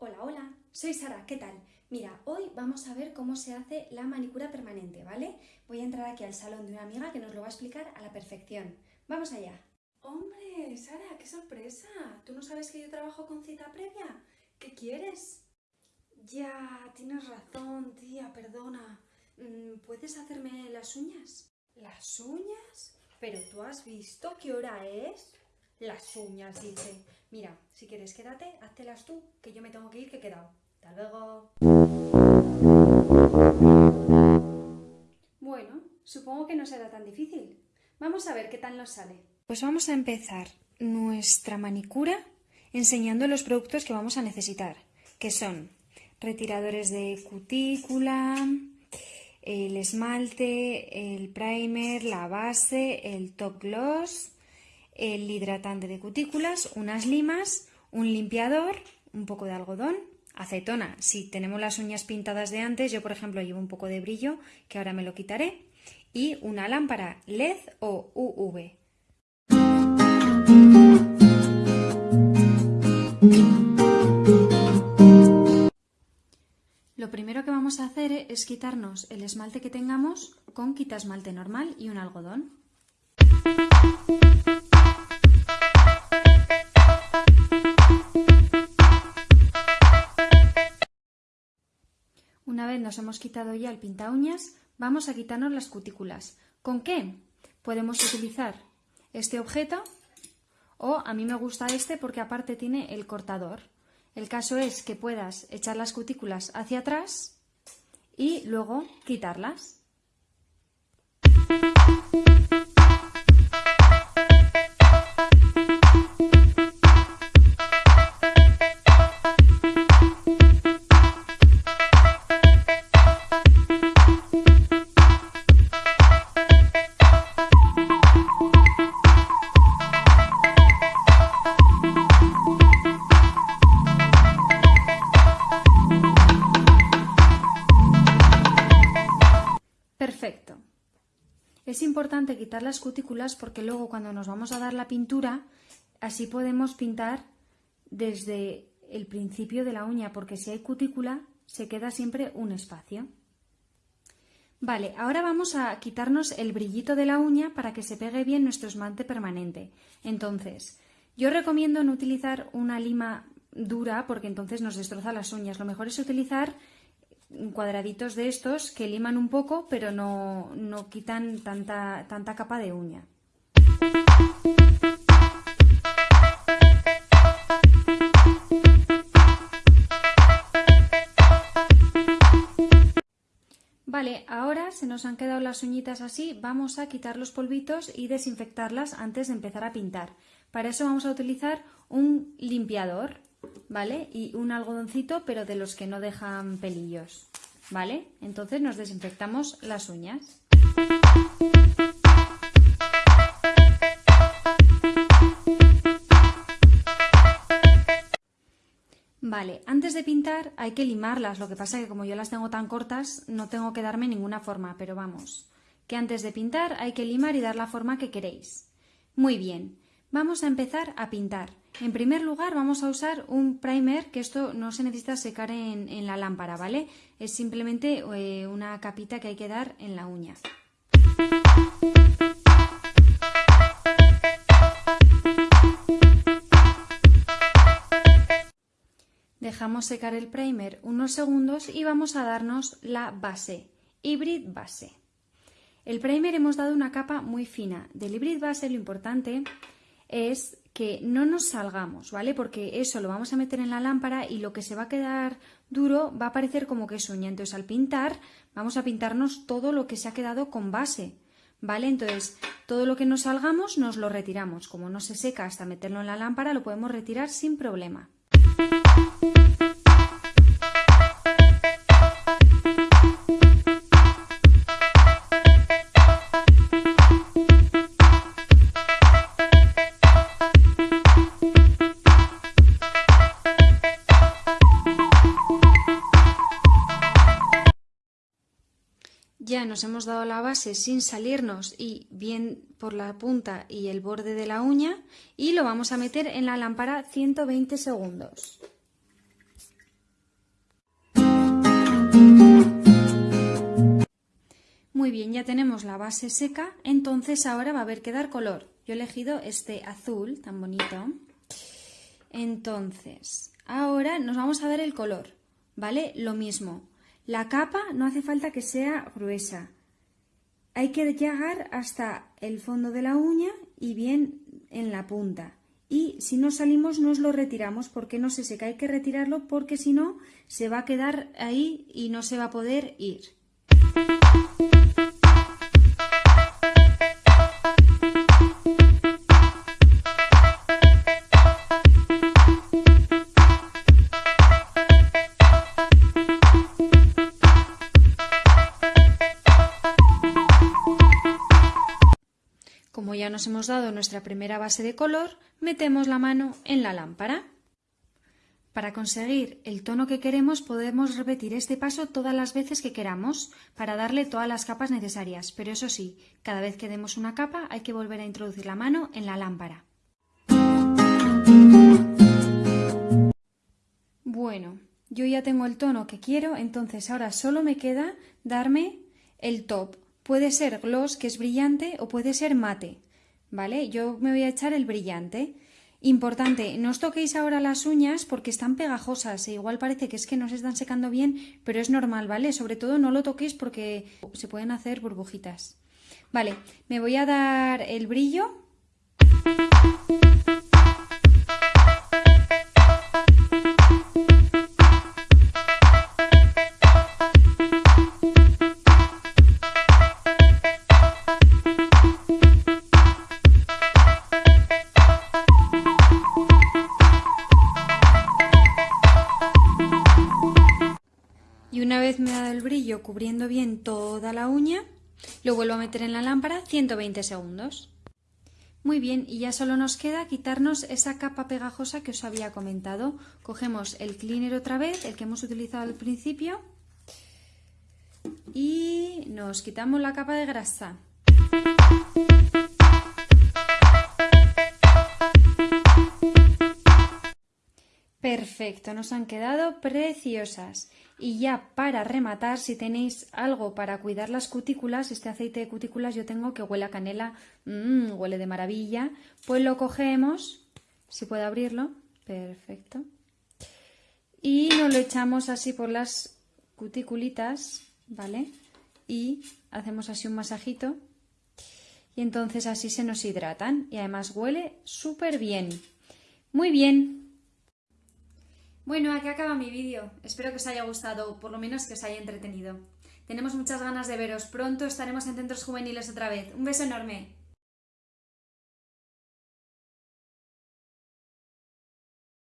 Hola, hola, soy Sara, ¿qué tal? Mira, hoy vamos a ver cómo se hace la manicura permanente, ¿vale? Voy a entrar aquí al salón de una amiga que nos lo va a explicar a la perfección. ¡Vamos allá! ¡Hombre, Sara, qué sorpresa! ¿Tú no sabes que yo trabajo con cita previa? ¿Qué quieres? Ya, tienes razón, tía, perdona. Mm, ¿Puedes hacerme las uñas? ¿Las uñas? ¿Pero tú has visto qué hora es? Las uñas, dice. Mira, si quieres quédate, háztelas tú, que yo me tengo que ir, que he quedado. Hasta luego. Bueno, supongo que no será tan difícil. Vamos a ver qué tal nos sale. Pues vamos a empezar nuestra manicura enseñando los productos que vamos a necesitar, que son retiradores de cutícula, el esmalte, el primer, la base, el top gloss, el hidratante de cutículas, unas limas, un limpiador, un poco de algodón, acetona. Si tenemos las uñas pintadas de antes, yo por ejemplo llevo un poco de brillo, que ahora me lo quitaré, y una lámpara LED o UV. Lo primero que vamos a hacer es quitarnos el esmalte que tengamos con quita esmalte normal y un algodón. Una vez nos hemos quitado ya el pinta uñas, vamos a quitarnos las cutículas. ¿Con qué? Podemos utilizar este objeto o a mí me gusta este porque aparte tiene el cortador. El caso es que puedas echar las cutículas hacia atrás y luego quitarlas. Perfecto. Es importante quitar las cutículas porque luego cuando nos vamos a dar la pintura, así podemos pintar desde el principio de la uña, porque si hay cutícula se queda siempre un espacio. Vale, ahora vamos a quitarnos el brillito de la uña para que se pegue bien nuestro esmalte permanente. Entonces, yo recomiendo no utilizar una lima dura porque entonces nos destroza las uñas. Lo mejor es utilizar cuadraditos de estos que liman un poco, pero no, no quitan tanta, tanta capa de uña. Vale, ahora se nos han quedado las uñitas así, vamos a quitar los polvitos y desinfectarlas antes de empezar a pintar. Para eso vamos a utilizar un limpiador. ¿Vale? Y un algodoncito, pero de los que no dejan pelillos, ¿vale? Entonces nos desinfectamos las uñas. Vale, antes de pintar hay que limarlas, lo que pasa es que como yo las tengo tan cortas no tengo que darme ninguna forma, pero vamos, que antes de pintar hay que limar y dar la forma que queréis. Muy bien, vamos a empezar a pintar. En primer lugar vamos a usar un primer, que esto no se necesita secar en, la lámpara, ¿vale? Es simplemente eh, una capita que hay que dar en la uña. Dejamos secar el primer unos segundos y vamos a darnos la base, Hybrid Base. El primer hemos dado una capa muy fina. Del Hybrid Base lo importante es que no nos salgamos, ¿vale? Porque eso lo vamos a meter en la lámpara y lo que se va a quedar duro va a parecer como que es uña. Entonces al pintar vamos a pintarnos todo lo que se ha quedado con base, ¿vale? Entonces todo lo que nos salgamos nos lo retiramos. Como no se seca hasta meterlo en la lámpara lo podemos retirar sin problema. hemos dado la base sin salirnos y bien por la punta y el borde de la uña y lo vamos a meter en la lámpara 120 segundos. Muy bien, ya tenemos la base seca, entonces ahora va a haber que dar color. Yo he elegido este azul tan bonito. Entonces, ahora nos vamos a dar el color, ¿vale? Lo mismo, la capa no hace falta que sea gruesa. Hay que llegar hasta el fondo de la uña y bien en la punta. Y si no salimos nos lo retiramos porque no se seca. Hay que retirarlo porque si no se va a quedar ahí y no se va a poder ir. Nos hemos dado nuestra primera base de color, metemos la mano en la lámpara. Para conseguir el tono que queremos podemos repetir este paso todas las veces que queramos para darle todas las capas necesarias, pero eso sí, cada vez que demos una capa hay que volver a introducir la mano en la lámpara. Bueno, yo ya tengo el tono que quiero, entonces ahora solo me queda darme el top Puede ser gloss, que es brillante, o puede ser mate, ¿vale? Yo me voy a echar el brillante. Importante, no os toquéis ahora las uñas porque están pegajosas e igual parece que es que no se están secando bien, pero es normal, ¿vale? Sobre todo no lo toquéis porque se pueden hacer burbujitas. Vale, me voy a dar el brillo. Me ha dado el brillo cubriendo bien toda la uña, lo vuelvo a meter en la lámpara 120 segundos. Muy bien, y ya solo nos queda quitarnos esa capa pegajosa que os había comentado. Cogemos el cleaner otra vez, el que hemos utilizado al principio, y nos quitamos la capa de grasa. Perfecto, nos han quedado preciosas. Y ya para rematar, si tenéis algo para cuidar las cutículas, este aceite de cutículas yo tengo que huele a canela, mmm, huele de maravilla, pues lo cogemos, si puedo abrirlo, perfecto, y nos lo echamos así por las cuticulitas, ¿vale? Y hacemos así un masajito y entonces así se nos hidratan y además huele súper bien. Muy bien, bueno, aquí acaba mi vídeo. Espero que os haya gustado, o por lo menos que os haya entretenido. Tenemos muchas ganas de veros. Pronto estaremos en centros juveniles otra vez. Un beso enorme.